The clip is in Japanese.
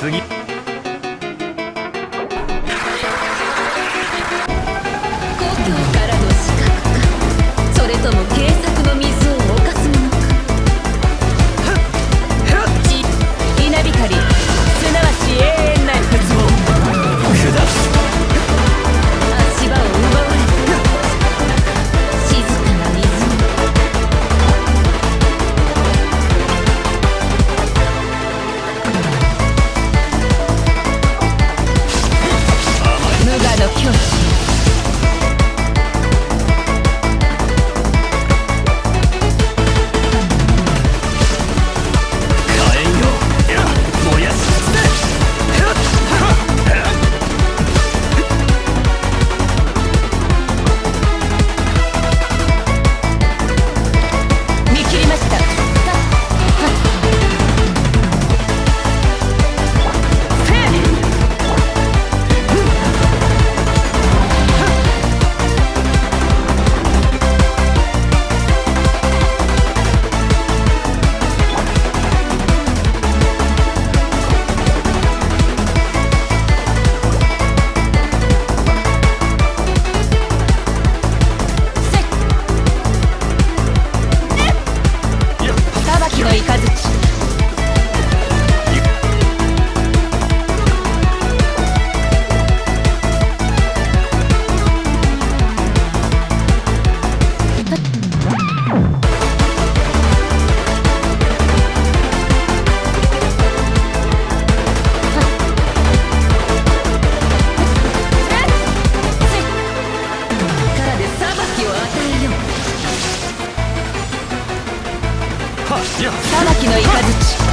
次。裁きの雷